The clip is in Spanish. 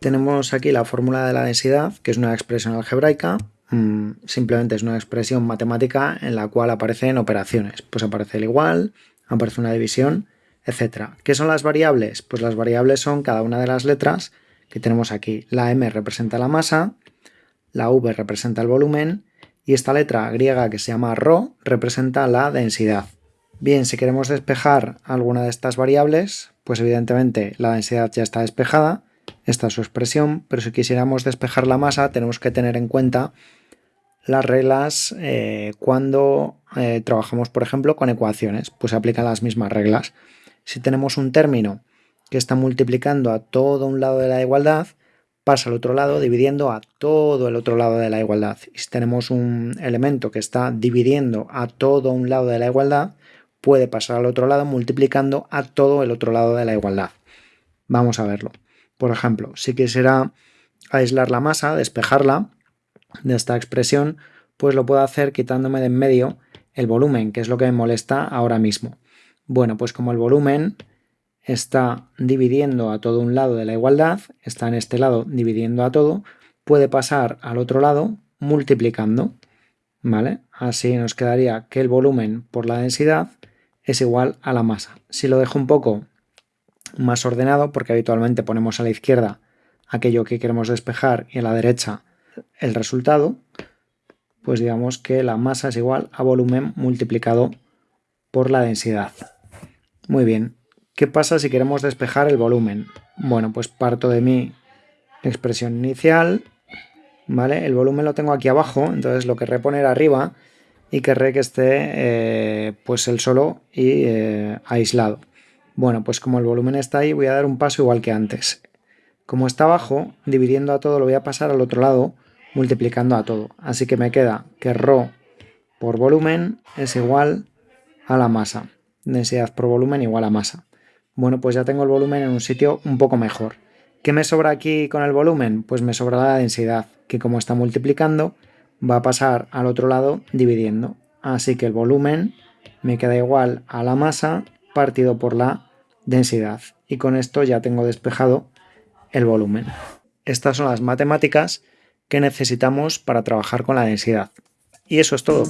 Tenemos aquí la fórmula de la densidad, que es una expresión algebraica, mm, simplemente es una expresión matemática en la cual aparecen operaciones. Pues aparece el igual, aparece una división, etc. ¿Qué son las variables? Pues las variables son cada una de las letras que tenemos aquí. La m representa la masa, la v representa el volumen y esta letra griega que se llama ρ representa la densidad. Bien, si queremos despejar alguna de estas variables, pues evidentemente la densidad ya está despejada, esta es su expresión, pero si quisiéramos despejar la masa tenemos que tener en cuenta las reglas eh, cuando eh, trabajamos, por ejemplo, con ecuaciones, pues se aplican las mismas reglas. Si tenemos un término que está multiplicando a todo un lado de la igualdad, pasa al otro lado dividiendo a todo el otro lado de la igualdad. Y si tenemos un elemento que está dividiendo a todo un lado de la igualdad, puede pasar al otro lado multiplicando a todo el otro lado de la igualdad. Vamos a verlo. Por ejemplo, si quisiera aislar la masa, despejarla de esta expresión, pues lo puedo hacer quitándome de en medio el volumen, que es lo que me molesta ahora mismo. Bueno, pues como el volumen está dividiendo a todo un lado de la igualdad, está en este lado dividiendo a todo, puede pasar al otro lado multiplicando, ¿vale? Así nos quedaría que el volumen por la densidad es igual a la masa. Si lo dejo un poco más ordenado porque habitualmente ponemos a la izquierda aquello que queremos despejar y a la derecha el resultado, pues digamos que la masa es igual a volumen multiplicado por la densidad. Muy bien, ¿qué pasa si queremos despejar el volumen? Bueno, pues parto de mi expresión inicial, ¿vale? El volumen lo tengo aquí abajo, entonces lo querré poner arriba y querré que esté eh, pues el solo y eh, aislado. Bueno, pues como el volumen está ahí, voy a dar un paso igual que antes. Como está abajo, dividiendo a todo, lo voy a pasar al otro lado, multiplicando a todo. Así que me queda que ρ por volumen es igual a la masa. Densidad por volumen igual a masa. Bueno, pues ya tengo el volumen en un sitio un poco mejor. ¿Qué me sobra aquí con el volumen? Pues me sobra la densidad, que como está multiplicando, va a pasar al otro lado dividiendo. Así que el volumen me queda igual a la masa partido por la densidad. Y con esto ya tengo despejado el volumen. Estas son las matemáticas que necesitamos para trabajar con la densidad. Y eso es todo.